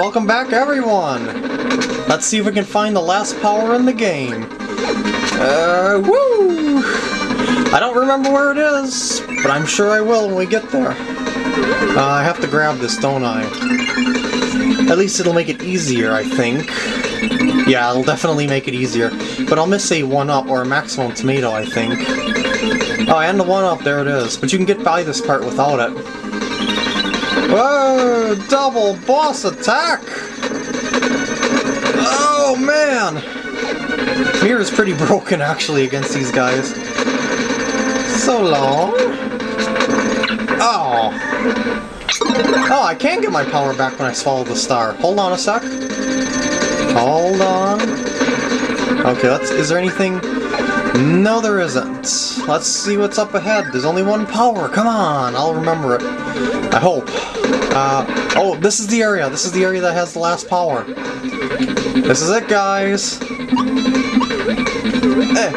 Welcome back, everyone! Let's see if we can find the last power in the game. Uh, woo! I don't remember where it is, but I'm sure I will when we get there. Uh, I have to grab this, don't I? At least it'll make it easier, I think. Yeah, it'll definitely make it easier. But I'll miss a 1-up or a maximum tomato, I think. Oh, and the 1-up, there it is. But you can get by this part without it. Whoa! Double boss attack! Oh, man! Mirror is pretty broken, actually, against these guys. So long. Oh. Oh, I can get my power back when I swallow the star. Hold on a sec. Hold on. Okay, let's... Is there anything... No, there isn't. Let's see what's up ahead. There's only one power. Come on, I'll remember it. I hope. Uh, oh, this is the area. This is the area that has the last power. This is it, guys. Eh.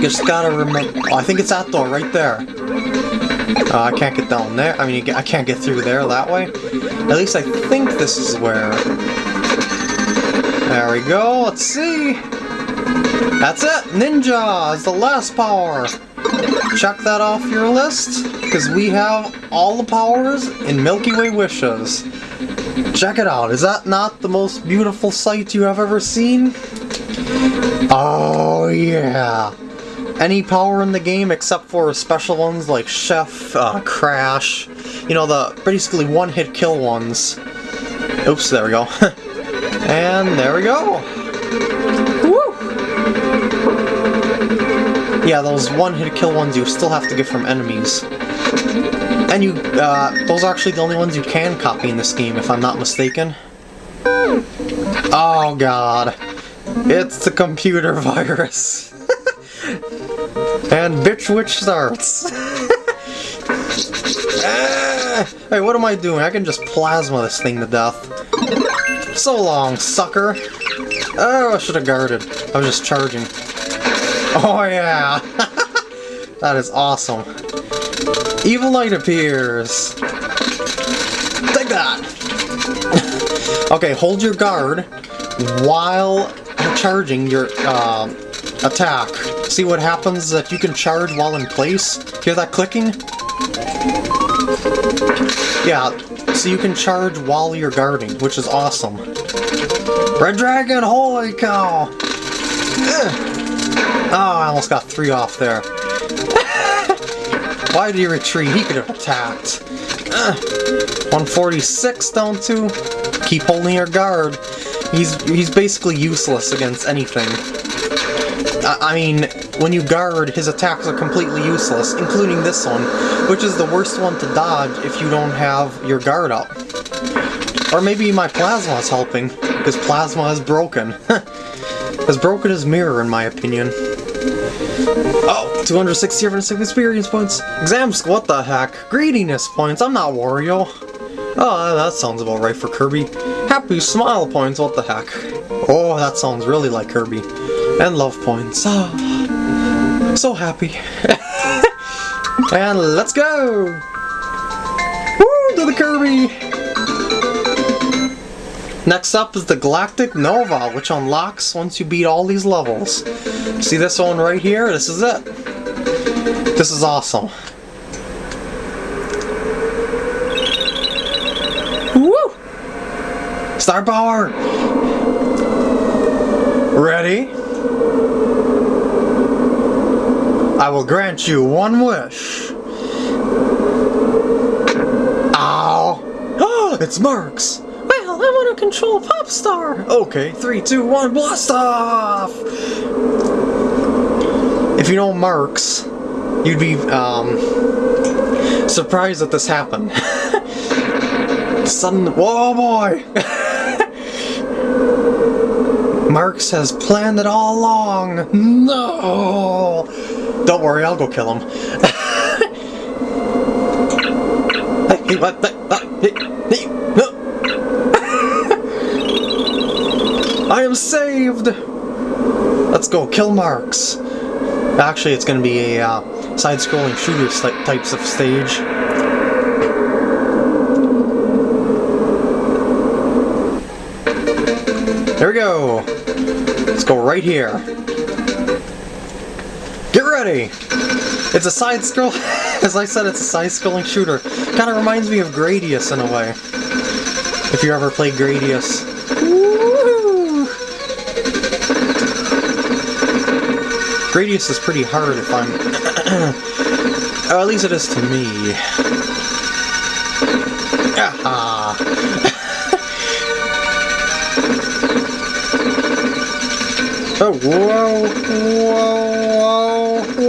Just gotta remember... Oh, I think it's that door, right there. Uh, I can't get down there. I mean, I can't get through there that way. At least I think this is where... There we go, let's see! That's it! Ninja is the last power! Check that off your list, because we have all the powers in Milky Way Wishes. Check it out, is that not the most beautiful sight you have ever seen? Oh yeah! Any power in the game except for special ones like Chef, uh, Crash, you know, the basically one-hit kill ones. Oops, there we go. and there we go! Woo! Yeah, those one-hit kill ones you still have to get from enemies. And you, uh, those are actually the only ones you can copy in this game, if I'm not mistaken. Oh god. It's the computer virus. and Bitch Witch starts. ah, hey, what am I doing? I can just plasma this thing to death. So long, sucker. Oh, I should have guarded. I was just charging. Oh yeah! that is awesome. Evil light appears! Take that! okay, hold your guard while charging your uh, attack. See what happens that you can charge while in place? Hear that clicking? Yeah, so you can charge while you're guarding, which is awesome. Red Dragon, holy cow! Ugh. Oh, I almost got three off there. Why did he retreat? He could have attacked. Uh, 146 down to. Keep holding your guard. He's he's basically useless against anything. I, I mean, when you guard, his attacks are completely useless, including this one, which is the worst one to dodge if you don't have your guard up. Or maybe my plasma is helping, because plasma is broken. as broken as mirror, in my opinion. Oh, 260 experience points. Exams, what the heck? Greediness points, I'm not Wario. Oh, that sounds about right for Kirby. Happy smile points, what the heck? Oh, that sounds really like Kirby. And love points. Oh. So happy. and let's go! Woo, to the Kirby! Next up is the Galactic Nova, which unlocks once you beat all these levels. See this one right here? This is it. This is awesome. Woo! Star power! Ready? I will grant you one wish. Ow! it's Marx! Well, I want to control Popstar! Okay, three, two, one, blast off! If you know Marx, you'd be, um, surprised that this happened. Sudden, whoa boy! Marx has planned it all along! No! Don't worry, I'll go kill him. no! I am saved! Let's go, kill Marx! Actually, it's going to be a uh, side-scrolling shooter types of stage. There we go. Let's go right here. Get ready! It's a side scroll. As I said, it's a side scrolling shooter. Kind of reminds me of Gradius in a way. If you ever played Gradius. Gradius is pretty hard if I'm... or at least it is to me. Ah. Oh, whoa, whoa, whoa,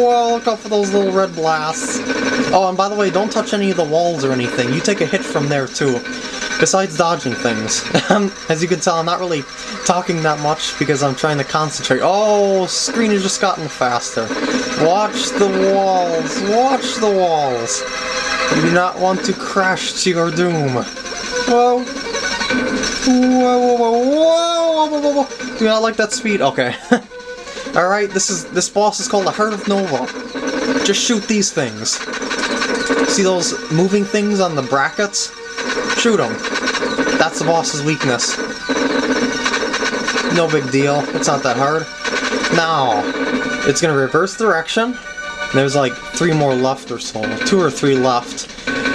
whoa, look out for those little red blasts. Oh, and by the way, don't touch any of the walls or anything. You take a hit from there, too. Besides dodging things. As you can tell, I'm not really talking that much because I'm trying to concentrate. Oh, screen has just gotten faster. Watch the walls. Watch the walls. You do not want to crash to your doom. Whoa. Whoa, whoa, whoa, whoa, whoa, whoa, whoa. Do not like that speed? Okay. Alright, this is this boss is called the Heart of Nova. Just shoot these things. See those moving things on the brackets? Shoot them. That's the boss's weakness. No big deal. It's not that hard. Now, it's gonna reverse direction. There's like three more left or so. Two or three left.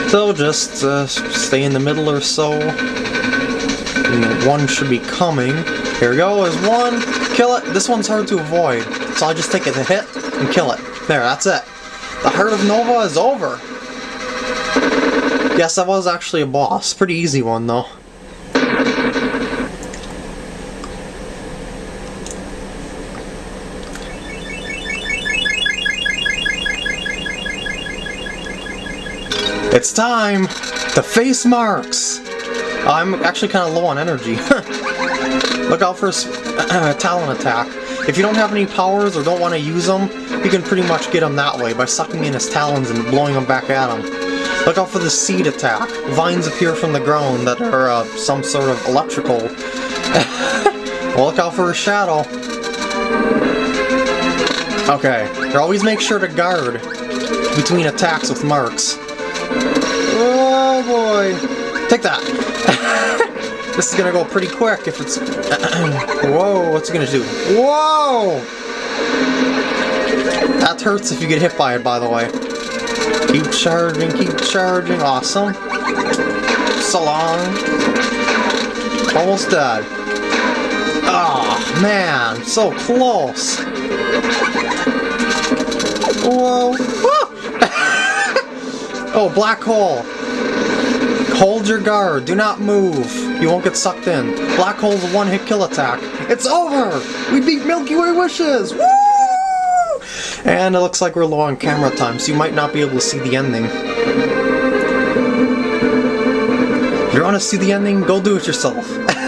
So just uh, stay in the middle or so. And one should be coming. Here we go, there's one. Kill it. This one's hard to avoid. So I just take it to hit and kill it. There, that's it. The Heart of Nova is over. Yes, that was actually a boss. Pretty easy one, though. It's time to face Marx! I'm actually kind of low on energy. Look out for a talon attack. If you don't have any powers or don't want to use them, you can pretty much get him that way by sucking in his talons and blowing them back at him. Look out for the seed attack. Vines appear from the ground that are uh, some sort of electrical. well, look out for a shadow. Okay, always make sure to guard between attacks with Marx. Oh boy. Take that. this is gonna go pretty quick if it's... Whoa, what's it gonna do? Whoa! That hurts if you get hit by it, by the way. Keep charging, keep charging. Awesome. So long. Almost dead. Oh, man. So close. Whoa. oh, black hole. Hold your guard. Do not move. You won't get sucked in. Black hole's one-hit kill attack. It's over! We beat Milky Way Wishes! Woo! And it looks like we're low on camera time, so you might not be able to see the ending. If you want to see the ending, go do it yourself.